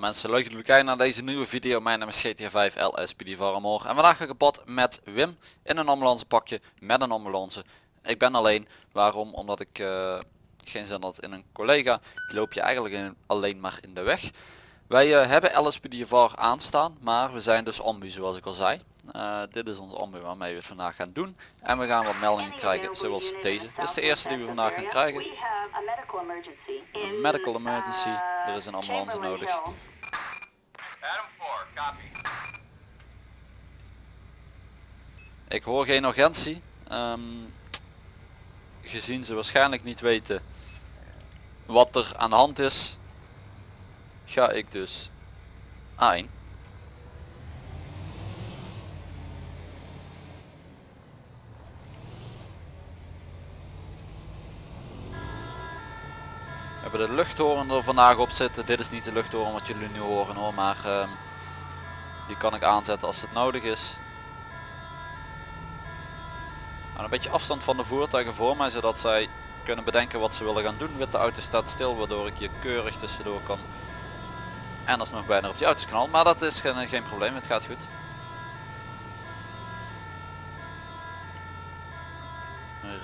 Mensen, leuk dat jullie kijken naar deze nieuwe video. Mijn naam is GTA 5 LSPD Varamor en vandaag ga ik op pad met Wim in een ambulance pakje met een ambulance. Ik ben alleen, waarom? Omdat ik uh, geen zin had in een collega. Die loop je eigenlijk in, alleen maar in de weg. Wij uh, hebben LSPD VAR aanstaan, maar we zijn dus ambu zoals ik al zei. Eh, dit is ons ambu waarmee we het vandaag gaan doen. En we gaan wat meldingen krijgen zoals deze. Dit is de eerste die we vandaag gaan krijgen. Een medical emergency. Er is een ambulance nodig. Ik hoor geen urgentie. Ehm, gezien ze waarschijnlijk niet weten wat er aan de hand is, ga ik dus aan. Hebben de luchthoren er vandaag op zitten. Dit is niet de luchthoren wat jullie nu horen hoor, maar uh, die kan ik aanzetten als het nodig is. En een beetje afstand van de voertuigen voor mij, zodat zij kunnen bedenken wat ze willen gaan doen. Witte auto staat stil, waardoor ik hier keurig tussendoor kan. En alsnog bijna op die auto's knal, maar dat is geen, geen probleem, het gaat goed.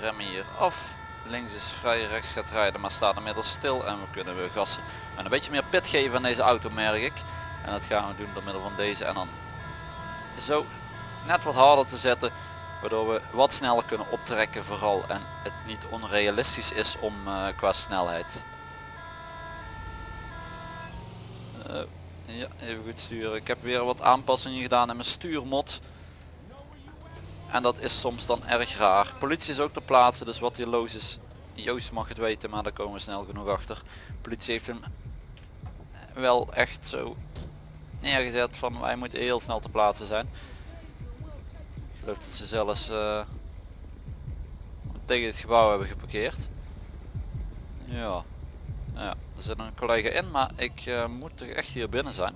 Remmen hier af links is vrij, rechts gaat rijden, maar staat inmiddels stil en we kunnen weer gassen. En een beetje meer pit geven aan deze auto merk ik. En dat gaan we doen door middel van deze en dan zo net wat harder te zetten. Waardoor we wat sneller kunnen optrekken vooral en het niet onrealistisch is om uh, qua snelheid. Uh, ja, even goed sturen. Ik heb weer wat aanpassingen gedaan in mijn stuurmod. En dat is soms dan erg raar. Politie is ook ter plaatse, dus wat hier los is, Joost mag het weten, maar daar komen we snel genoeg achter. Politie heeft hem wel echt zo neergezet van wij moeten heel snel ter plaatse zijn. Ik geloof dat ze zelfs uh, tegen het gebouw hebben geparkeerd. Ja. ja, er zit een collega in, maar ik uh, moet toch echt hier binnen zijn.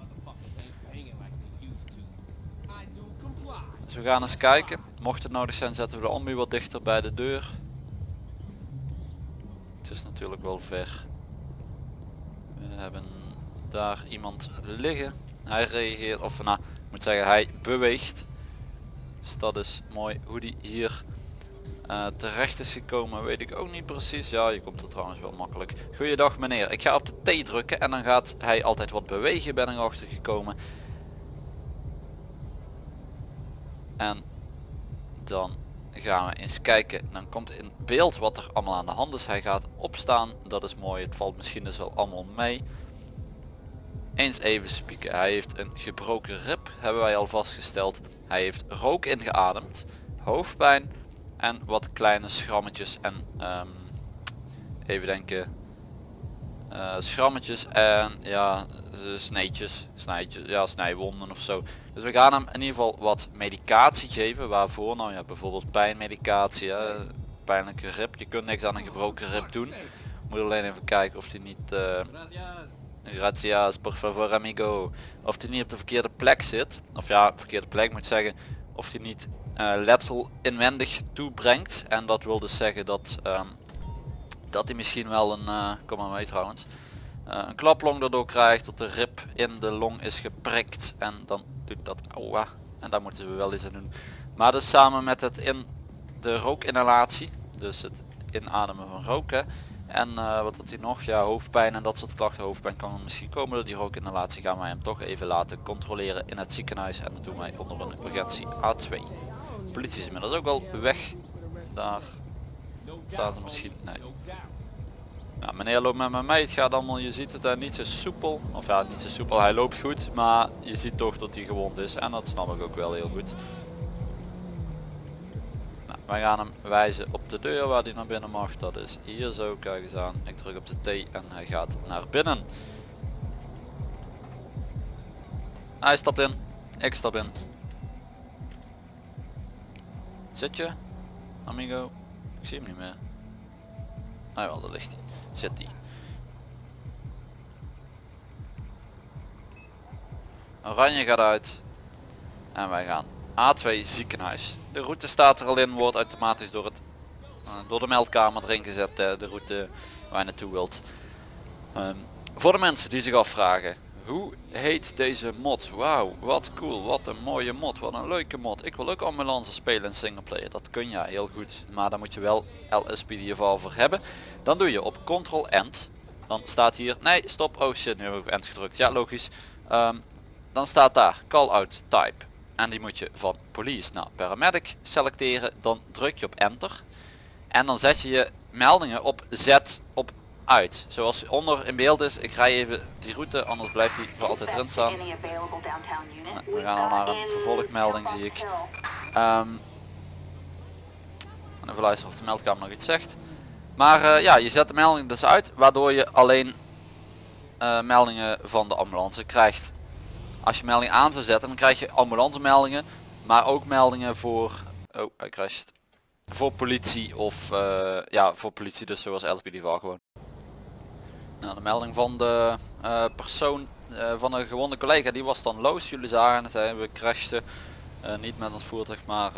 Dus we gaan eens kijken. Mocht het nodig zijn zetten we de ambu wat dichter bij de deur. Het is natuurlijk wel ver. We hebben daar iemand liggen. Hij reageert, of nou, ik moet zeggen hij beweegt. Dus dat is mooi hoe die hier uh, terecht is gekomen weet ik ook niet precies. Ja, je komt er trouwens wel makkelijk. Goeiedag meneer, ik ga op de T drukken en dan gaat hij altijd wat bewegen ben ik achter gekomen. En dan gaan we eens kijken. Dan komt in beeld wat er allemaal aan de hand is. Hij gaat opstaan. Dat is mooi. Het valt misschien dus wel allemaal mee. Eens even spieken. Hij heeft een gebroken rib. Hebben wij al vastgesteld. Hij heeft rook ingeademd. Hoofdpijn. En wat kleine schrammetjes. En um, even denken. Uh, schrammetjes en ja sneetjes, snijtjes, ja snijwonden of zo. Dus we gaan hem in ieder geval wat medicatie geven. Waarvoor? Nou ja, bijvoorbeeld pijnmedicatie, hè? pijnlijke rib. Je kunt niks aan een gebroken rib doen. Moet alleen even kijken of hij niet... Uh, gracias, por favor amigo. Of hij niet op de verkeerde plek zit. Of ja, verkeerde plek moet zeggen. Of hij niet letsel inwendig toebrengt. En dat wil dus zeggen dat, um, dat hij misschien wel een... Uh, kom maar mee trouwens. Uh, een klaplong erdoor krijgt, dat de rib in de long is geprikt en dan doet dat aua. En daar moeten we wel eens aan doen. Maar dus samen met het in de rookinhalatie, dus het inademen van roken. En uh, wat had hij nog? Ja, hoofdpijn en dat soort klachten. Hoofdpijn kan misschien komen door die rookinhalatie. Gaan wij hem toch even laten controleren in het ziekenhuis. En dat doen wij onder een urgentie A2. De politie is inmiddels ook al weg. Daar staan ze misschien. Nee. Nou, meneer loopt met me mee, het gaat allemaal, je ziet het daar niet zo soepel. Of ja, niet zo soepel, hij loopt goed, maar je ziet toch dat hij gewond is. En dat snap ik ook wel heel goed. Nou, wij gaan hem wijzen op de deur waar hij naar binnen mag. Dat is hier zo, kijk eens aan. Ik druk op de T en hij gaat naar binnen. Hij stapt in, ik stap in. Zit je, amigo? Ik zie hem niet meer. Ah wel, daar ligt hij zit die. Oranje gaat uit. En wij gaan A2 ziekenhuis. De route staat er al in, wordt automatisch door, het, uh, door de meldkamer erin gezet. Uh, de route waar je naartoe wilt. Um, voor de mensen die zich afvragen Hoe heet deze mod? Wauw, wat cool, wat een mooie mod, wat een leuke mod. Ik wil ook ambulance spelen in singleplayer, dat kun je heel goed. Maar dan moet je wel LSPDFR voor hebben. Dan doe je op Ctrl End. Dan staat hier, nee stop, oh shit, nu heb ik End gedrukt. Ja logisch. Ehm, dan staat daar call out type. En die moet je van police naar paramedic selecteren. Dan druk je op enter. En dan zet je je meldingen op op uit. Zoals onder in beeld is. Ik rij even die route, anders blijft hij voor altijd erin staan. Nou, we gaan al naar een vervolgmelding zie ik. Um, even luisteren of de meldkamer nog iets zegt. Maar uh, ja, je zet de melding dus uit, waardoor je alleen uh, meldingen van de ambulance krijgt. Als je melding aan zou zetten, dan krijg je ambulance meldingen, maar ook meldingen voor... Oh, hij crasht. Voor politie of uh, ja, voor politie dus zoals LSPD gewoon. Nou, de melding van de uh, persoon uh, van een gewonde collega die was dan loos. Jullie zagen het, we crashten uh, niet met ons voertuig maar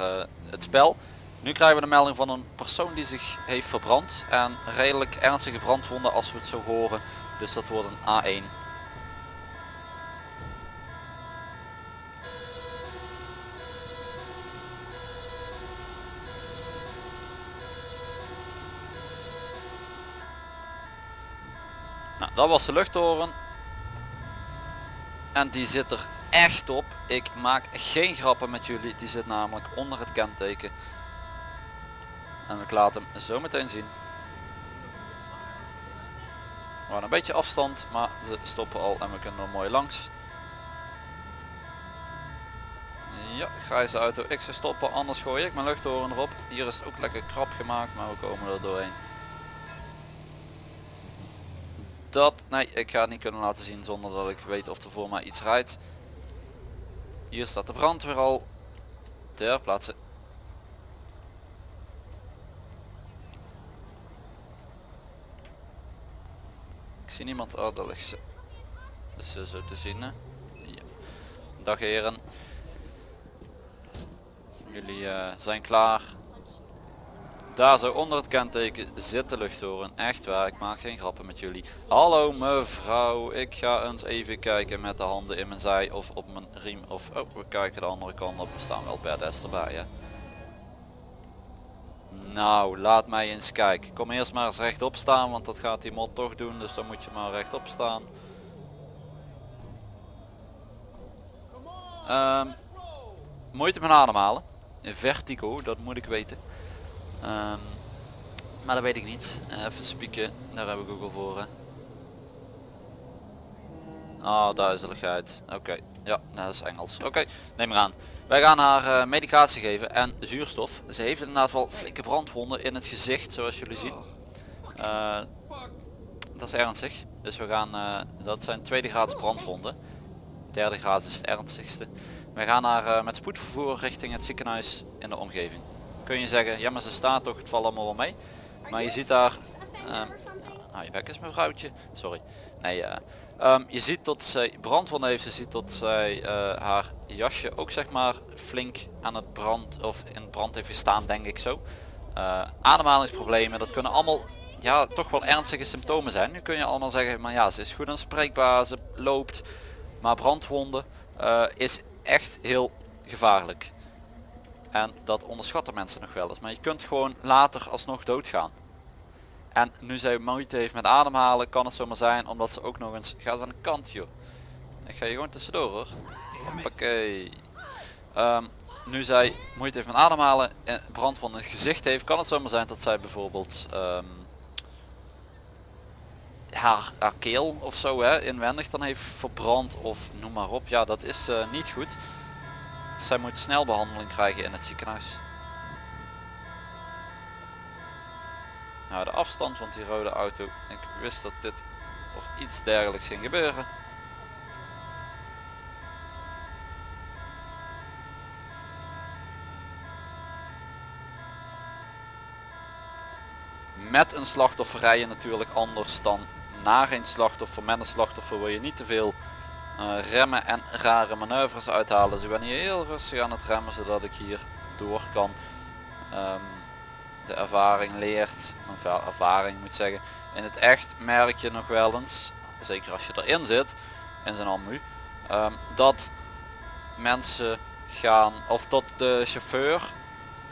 het spel. Nu krijgen we de melding van een persoon die zich heeft verbrand en redelijk ernstige brandwonden als we het zo horen. Dus dat wordt een A1 dat was de luchttoren. En die zit er echt op. Ik maak geen grappen met jullie. Die zit namelijk onder het kenteken. En ik laat hem zo meteen zien. We een beetje afstand, maar ze stoppen al en we kunnen er mooi langs. Ja, grijze auto. Ik zou stoppen, anders gooi ik mijn luchttoren erop. Hier is ook lekker krap gemaakt, maar we komen er doorheen. Dat nee ik ga het niet kunnen laten zien zonder dat ik weet of er voor mij iets rijdt. Hier staat de brandweer al. Ter plaatse. Ik zie niemand. Oh daar ligt ze. Dus zo te zien hè? Ja. dag heren. Jullie uh, zijn klaar daar zo onder het kenteken zit de luchttoren. Echt waar, ik maak geen grappen met jullie. Hallo mevrouw, ik ga eens even kijken met de handen in mijn zij of op mijn riem. Of oh, we kijken de andere kant op. We staan wel des erbij hè. Nou, laat mij eens kijken. Kom eerst maar eens rechtop staan, want dat gaat die mod toch doen. Dus dan moet je maar rechtop staan. Um, moeite met ademhalen. Vertigo, dat moet ik weten. Um, maar dat weet ik niet. Even spieken, daar hebben we Google voor. Hè. Oh, duizeligheid. Oké, ja, dat is Engels. Oké, neem maar aan. Wij gaan haar uh, medicatie geven en zuurstof. Ze heeft inderdaad wel flinke brandwonden in het gezicht, zoals jullie zien. Uh, dat is ernstig. Dus we gaan, uh, dat zijn tweede graads brandwonden. Derde graad is het ernstigste. We gaan haar met spoed vervoeren richting het ziekenhuis in de omgeving kun je zeggen, ja maar ze staat toch, het valt allemaal wel mee. Maar je ziet daar, uh, nou je bek is mevrouwtje, sorry. Nee, uh, je ziet dat zij brandwonden heeft, je ziet dat zij uh, haar jasje ook zeg maar flink aan het brand of in brand heeft gestaan denk ik zo. Uh, ademhalingsproblemen, dat kunnen allemaal ja toch wel ernstige symptomen zijn. Nu kun je allemaal zeggen, maar ja ze is goed aanspreekbaar, ze loopt. Maar brandwonden is echt heel gevaarlijk. En dat onderschatten mensen nog wel eens. Maar je kunt gewoon later alsnog doodgaan. En nu zij moeite heeft met ademhalen kan het zomaar zijn omdat ze ook nog eens... Ga eens aan de kant joh. Ik ga je gewoon tussendoor hoor. Oké. Um, nu zij moeite heeft met ademhalen en brand van het gezicht heeft, kan het zomaar zijn dat zij bijvoorbeeld um, haar, haar keel of zo hè, inwendig dan heeft verbrand of noem maar op. Ja, dat is uh, niet goed. Zij moet snel behandeling krijgen in het ziekenhuis. Nou de afstand van die rode auto. Ik wist dat dit of iets dergelijks ging gebeuren. Met een slachtoffer rijden natuurlijk anders dan na geen slachtoffer. Met een slachtoffer wil je niet te veel remmen en rare manoeuvres uithalen. Dus ik ben hier heel rustig aan het remmen zodat ik hier door kan. Um, de ervaring leert, of ervaring moet zeggen. In het echt merk je nog wel eens, zeker als je erin zit, in zijn ammu. Ehm, dat mensen gaan of dat de chauffeur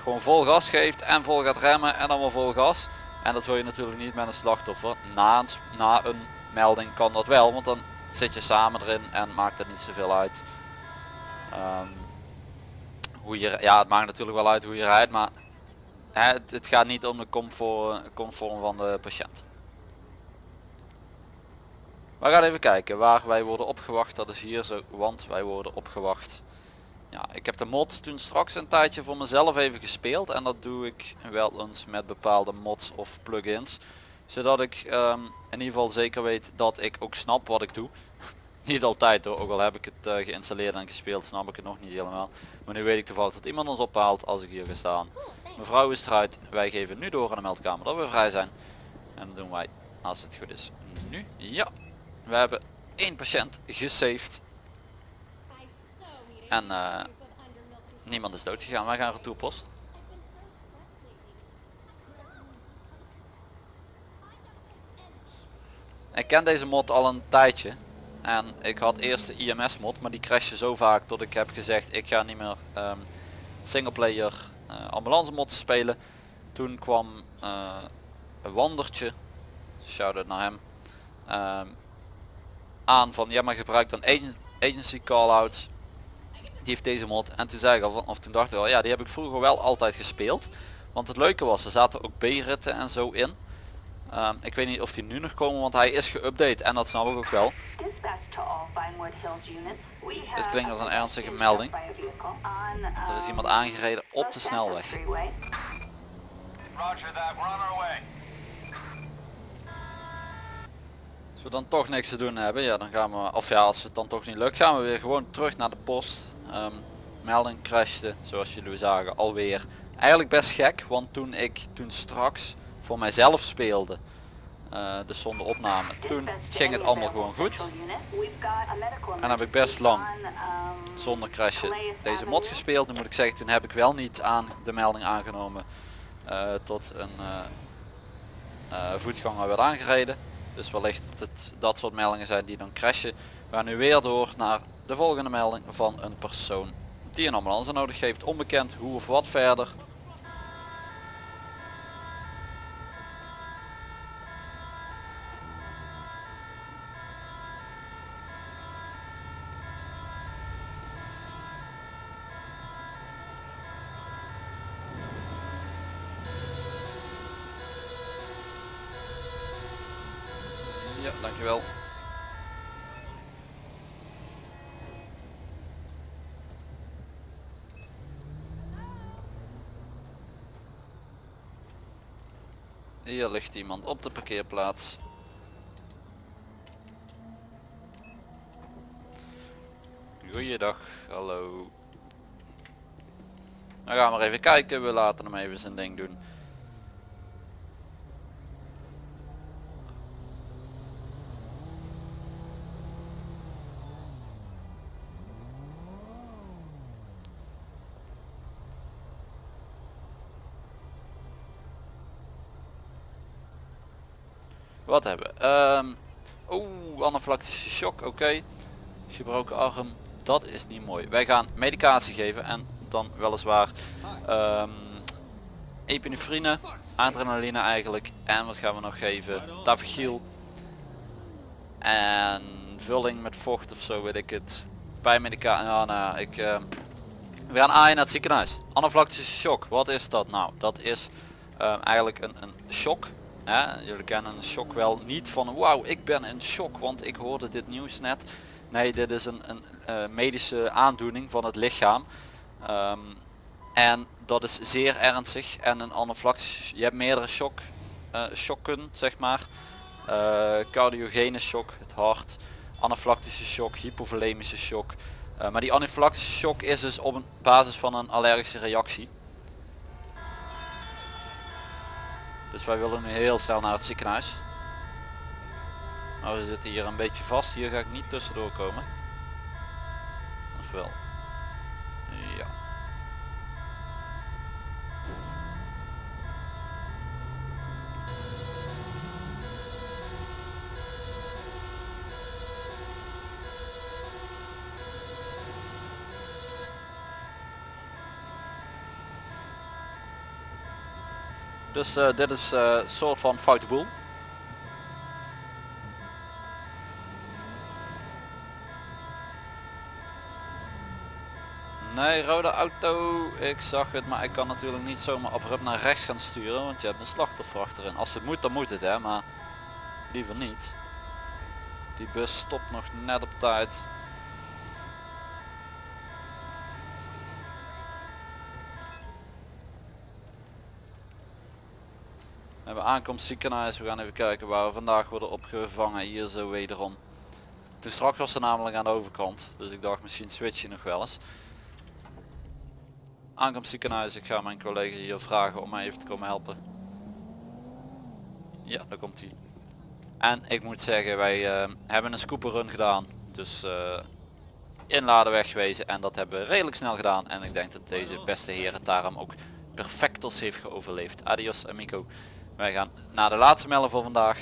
gewoon vol gas geeft en vol gaat remmen en dan weer vol gas. En dat wil je natuurlijk niet met een slachtoffer. Na een, na een melding kan dat wel, want dan zit je samen erin en maakt het niet zoveel uit. Ehm, hoe je, ja, het maakt natuurlijk wel uit hoe je rijdt, maar het, het gaat niet om de comfort, comfort van de patiënt. We gaan even kijken waar wij worden opgewacht. Dat is hier zo, want wij worden opgewacht. Ja, ik heb de mod toen straks een tijdje voor mezelf even gespeeld. En dat doe ik wel eens met bepaalde mods of plugins. Zodat ik um, in ieder geval zeker weet dat ik ook snap wat ik doe. niet altijd hoor, ook al heb ik het uh, geïnstalleerd en gespeeld snap ik het nog niet helemaal. Maar nu weet ik toevallig dat iemand ons ophaalt als ik hier ga staan. Mevrouw is eruit, wij geven nu door aan de meldkamer dat we vrij zijn. En dat doen wij als het goed is nu. Ja, we hebben één patiënt gesaved. En uh, niemand is dood gegaan. Wij gaan retourpost. Ik ken deze mod al een tijdje. En ik had eerst de IMS mod, maar die crashte zo vaak dat ik heb gezegd ik ga niet meer um, singleplayer uh, ambulance mod spelen. Toen kwam uh, een wandertje, shout out naar hem, um, aan van ja maar gebruik dan agency callouts die heeft deze mod en toen zei ik al of toen dacht ik wel ja die heb ik vroeger wel altijd gespeeld want het leuke was er zaten ook B-ritten en zo in um, ik weet niet of die nu nog komen want hij is geüpdate en dat snap ik ook wel. Dit klinkt als een ernstige melding. Er is iemand aangereden op de snelweg. Als we dan toch niks te doen hebben ja dan gaan we of ja als het dan toch niet lukt gaan we weer gewoon terug naar de post. Um, melding crashte zoals jullie zagen alweer. Eigenlijk best gek want toen ik toen straks voor mijzelf speelde uh, dus zonder opname. Toen ging het allemaal gewoon goed. En heb ik best lang zonder crashen deze mod gespeeld. Nu moet ik zeggen toen heb ik wel niet aan de melding aangenomen uh, tot een uh, voetganger werd aangereden. Dus wellicht dat het dat soort meldingen zijn die dan crashen. We gaan nu weer door naar de volgende melding van een persoon die een ambulance nodig heeft. Onbekend hoe of wat verder. Ja, dankjewel. Hier ligt iemand op de parkeerplaats. Goeiedag, hallo. Dan gaan we even kijken, we laten hem even zijn ding doen. Wat hebben? Um, Oeh, anaflactische shock, oké. Gebroken arm, dat is niet mooi. Wij gaan medicatie geven en dan weliswaar um, epinefrine, adrenaline eigenlijk. En wat gaan we nog geven? Tavigiel. En vulling met vocht of zo weet ik het. Bij medicatie, ja, nou, ik... Uh, we gaan aan naar het ziekenhuis. Anaflactische shock, wat is dat nou? Dat is eigenlijk een, een shock jullie kennen een shock wel niet van wauw ik ben in shock want ik hoorde dit nieuws net. Nee dit is een, een uh, medische aandoening van het lichaam. Um, en dat is zeer ernstig en een anaflactische, je hebt meerdere shock, uh, shocken zeg maar. Uh, cardiogene shock, het hart, anaflactische shock, hypovolemische shock. maar die anaflactische shock is dus op basis van een allergische reactie. Dus wij willen nu heel snel naar het ziekenhuis. Maar we zitten hier een beetje vast. Hier ga ik niet tussendoor komen. Of wel? Ja. Dus eh, dit is eh, een soort van foute boel. Nee, rode auto, ik zag het, maar ik kan natuurlijk niet zomaar abrupt naar rechts gaan sturen, want je hebt een slachtoffer achterin. Als het moet, dan moet het hè, maar liever niet. Die bus stopt nog net op tijd. Aankomst ziekenhuis, we gaan even kijken waar we vandaag worden opgevangen, hier zo wederom. Toen straks was ze namelijk aan de overkant, dus ik dacht misschien switch je nog wel eens. Aankomst ziekenhuis, ik ga mijn collega hier vragen om mij even te komen helpen. Ja, daar komt hij. En ik moet zeggen, wij uh, hebben een scooper run gedaan. Dus uh, inladen wegwezen en dat hebben we redelijk snel gedaan. En ik denk dat deze beste heer het daarom ook perfectos heeft geoverleefd. Adios amigo. Wij gaan naar de laatste melden voor vandaag.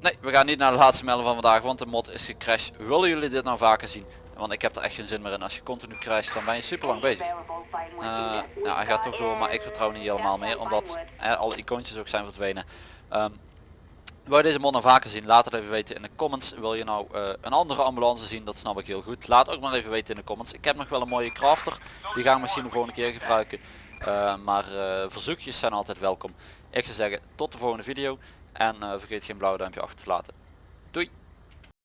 Nee, we gaan niet naar de laatste melden van vandaag, want de mod is gecrashed. Willen jullie dit nou vaker zien? Want ik heb er echt geen zin meer in. Als je continu crasht, dan ben je super lang bezig. Uh, nou, hij gaat toch door, maar ik vertrouw niet helemaal meer, omdat hè, alle icoontjes ook zijn verdwenen. Um, wil je deze mod nou vaker zien? Laat het even weten in de comments. Wil je nou uh, een andere ambulance zien? Dat snap ik heel goed. Laat ook maar even weten in de comments. Ik heb nog wel een mooie crafter. Die gaan we misschien de volgende keer gebruiken. Uh, maar verzoekjes zijn altijd welkom. Ik zou zeggen tot de volgende video. En vergeet geen blauw duimpje achter te laten. Doei!